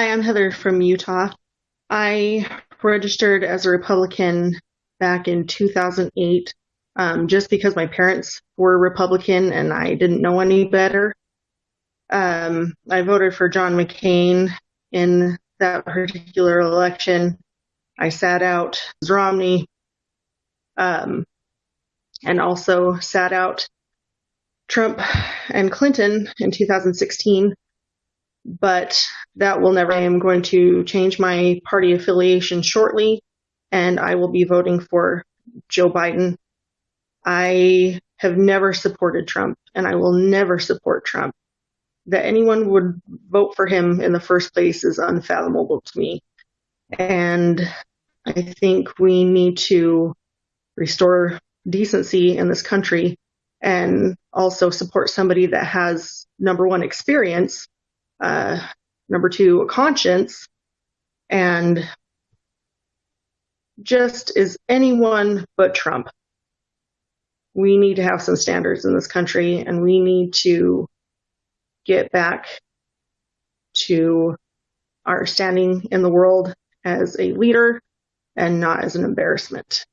Hi, I'm Heather from Utah. I registered as a Republican back in 2008 um, just because my parents were Republican and I didn't know any better. Um, I voted for John McCain in that particular election. I sat out Romney um, and also sat out Trump and Clinton in 2016 but that will never. I am going to change my party affiliation shortly, and I will be voting for Joe Biden. I have never supported Trump, and I will never support Trump. That anyone would vote for him in the first place is unfathomable to me. And I think we need to restore decency in this country and also support somebody that has number one experience uh, number two, a conscience, and just is anyone but Trump. We need to have some standards in this country, and we need to get back to our standing in the world as a leader and not as an embarrassment.